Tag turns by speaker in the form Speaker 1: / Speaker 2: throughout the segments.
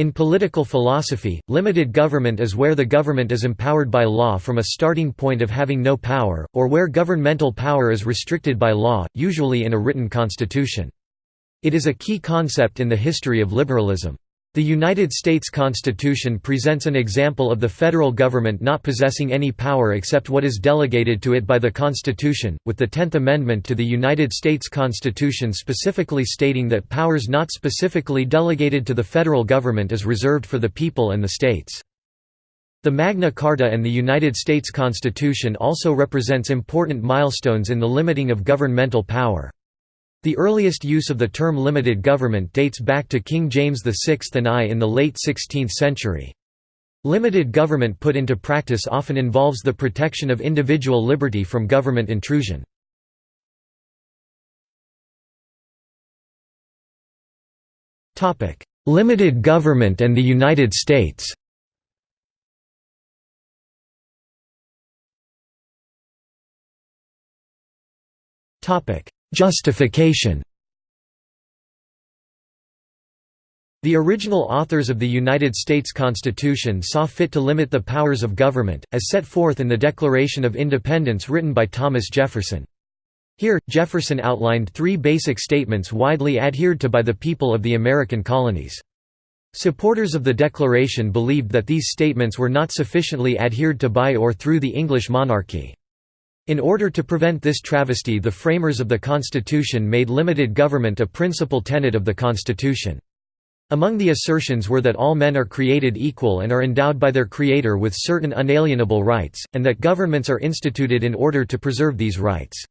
Speaker 1: In political philosophy, limited government is where the government is empowered by law from a starting point of having no power, or where governmental power is restricted by law, usually in a written constitution. It is a key concept in the history of liberalism. The United States Constitution presents an example of the federal government not possessing any power except what is delegated to it by the Constitution, with the Tenth Amendment to the United States Constitution specifically stating that powers not specifically delegated to the federal government is reserved for the people and the states. The Magna Carta and the United States Constitution also represents important milestones in the limiting of governmental power. The earliest use of the term limited government dates back to King James VI and I in the late 16th century. Limited government put into practice often involves the protection of individual liberty from government intrusion. Limited government and the United States Topic: Justification The original authors of the United States Constitution saw fit to limit the powers of government, as set forth in the Declaration of Independence written by Thomas Jefferson. Here, Jefferson outlined three basic statements widely adhered to by the people of the American colonies. Supporters of the Declaration believed that these statements were not sufficiently adhered to by or through the English monarchy. In order to prevent this travesty the framers of the Constitution made limited government a principal tenet of the Constitution. Among the assertions were that all men are created equal and are endowed by their Creator with certain unalienable rights, and that governments are instituted in order to preserve these rights.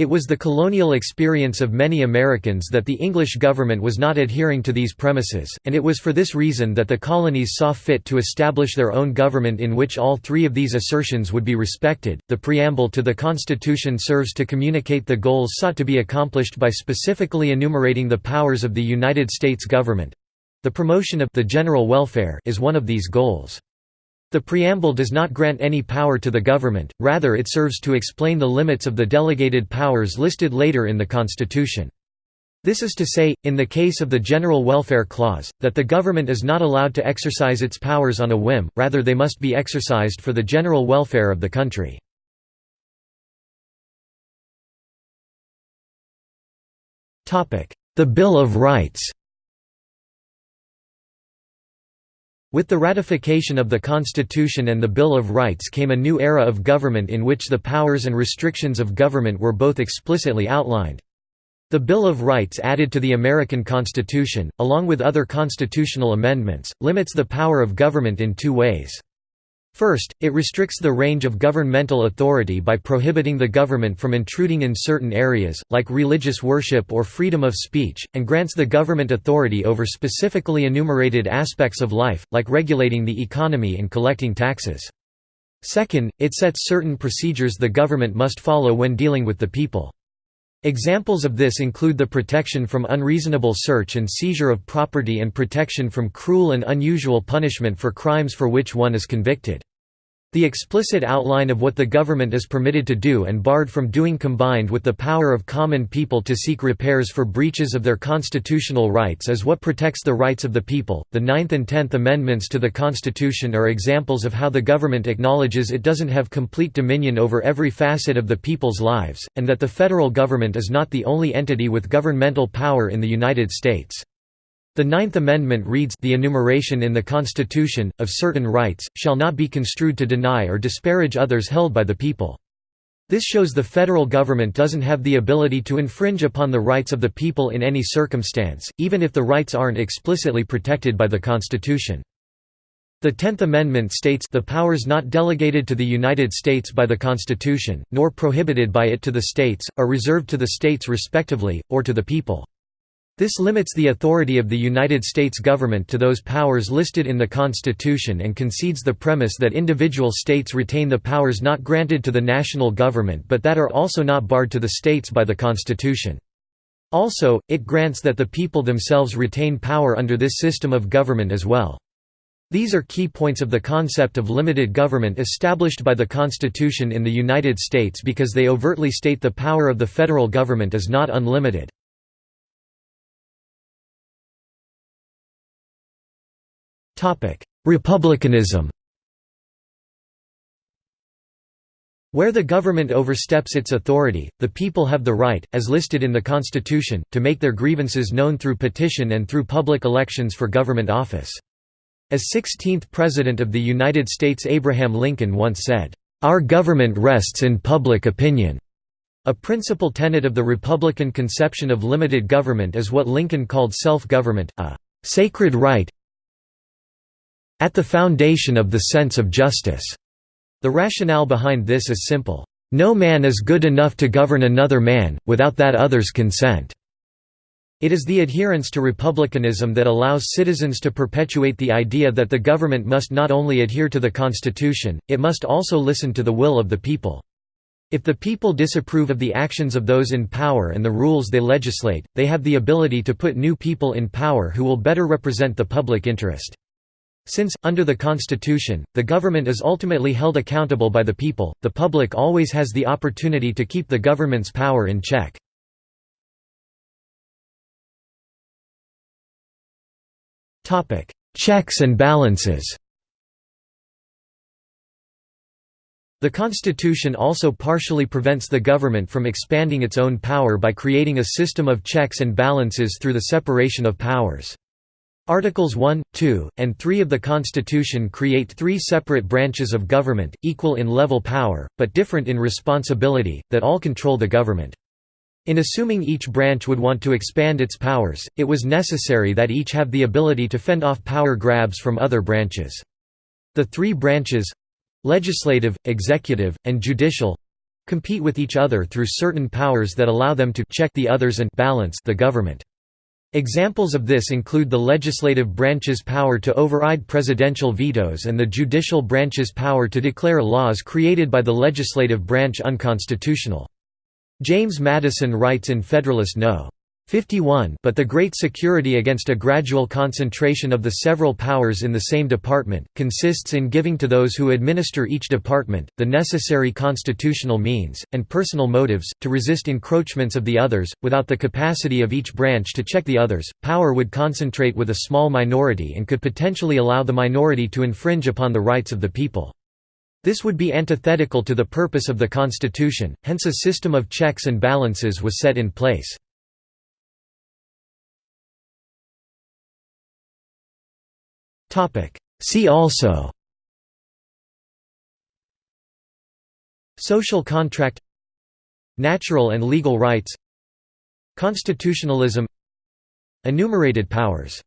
Speaker 1: It was the colonial experience of many Americans that the English government was not adhering to these premises, and it was for this reason that the colonies saw fit to establish their own government in which all three of these assertions would be respected. The preamble to the Constitution serves to communicate the goals sought to be accomplished by specifically enumerating the powers of the United States government. The promotion of the general welfare is one of these goals. The preamble does not grant any power to the government, rather it serves to explain the limits of the delegated powers listed later in the Constitution. This is to say, in the case of the General Welfare Clause, that the government is not allowed to exercise its powers on a whim, rather they must be exercised for the general welfare of the country. The Bill of Rights With the ratification of the Constitution and the Bill of Rights came a new era of government in which the powers and restrictions of government were both explicitly outlined. The Bill of Rights added to the American Constitution, along with other constitutional amendments, limits the power of government in two ways. First, it restricts the range of governmental authority by prohibiting the government from intruding in certain areas, like religious worship or freedom of speech, and grants the government authority over specifically enumerated aspects of life, like regulating the economy and collecting taxes. Second, it sets certain procedures the government must follow when dealing with the people. Examples of this include the protection from unreasonable search and seizure of property and protection from cruel and unusual punishment for crimes for which one is convicted. The explicit outline of what the government is permitted to do and barred from doing combined with the power of common people to seek repairs for breaches of their constitutional rights is what protects the rights of the people. The Ninth and Tenth Amendments to the Constitution are examples of how the government acknowledges it doesn't have complete dominion over every facet of the people's lives, and that the federal government is not the only entity with governmental power in the United States. The Ninth Amendment reads the enumeration in the Constitution, of certain rights, shall not be construed to deny or disparage others held by the people. This shows the federal government doesn't have the ability to infringe upon the rights of the people in any circumstance, even if the rights aren't explicitly protected by the Constitution. The Tenth Amendment states the powers not delegated to the United States by the Constitution, nor prohibited by it to the states, are reserved to the states respectively, or to the people. This limits the authority of the United States government to those powers listed in the Constitution and concedes the premise that individual states retain the powers not granted to the national government but that are also not barred to the states by the Constitution. Also, it grants that the people themselves retain power under this system of government as well. These are key points of the concept of limited government established by the Constitution in the United States because they overtly state the power of the federal government is not unlimited. Republicanism Where the government oversteps its authority, the people have the right, as listed in the Constitution, to make their grievances known through petition and through public elections for government office. As 16th President of the United States Abraham Lincoln once said, "...our government rests in public opinion." A principal tenet of the Republican conception of limited government is what Lincoln called self-government, a "...sacred right at the foundation of the sense of justice." The rationale behind this is simple. No man is good enough to govern another man, without that other's consent. It is the adherence to republicanism that allows citizens to perpetuate the idea that the government must not only adhere to the Constitution, it must also listen to the will of the people. If the people disapprove of the actions of those in power and the rules they legislate, they have the ability to put new people in power who will better represent the public interest. Since, under the Constitution, the government is ultimately held accountable by the people, the public always has the opportunity to keep the government's power in check. Checks and balances The Constitution also partially prevents the government from expanding its own power by creating a system of checks and balances through the separation of powers. Articles 1, 2, and 3 of the Constitution create three separate branches of government, equal in level power, but different in responsibility, that all control the government. In assuming each branch would want to expand its powers, it was necessary that each have the ability to fend off power grabs from other branches. The three branches—legislative, executive, and judicial—compete with each other through certain powers that allow them to check the others and balance the government. Examples of this include the legislative branch's power to override presidential vetoes and the judicial branch's power to declare laws created by the legislative branch unconstitutional. James Madison writes in Federalist No. 51 but the great security against a gradual concentration of the several powers in the same department, consists in giving to those who administer each department, the necessary constitutional means, and personal motives, to resist encroachments of the others, without the capacity of each branch to check the others, power would concentrate with a small minority and could potentially allow the minority to infringe upon the rights of the people. This would be antithetical to the purpose of the Constitution, hence a system of checks and balances was set in place. See also Social contract Natural and legal rights Constitutionalism Enumerated powers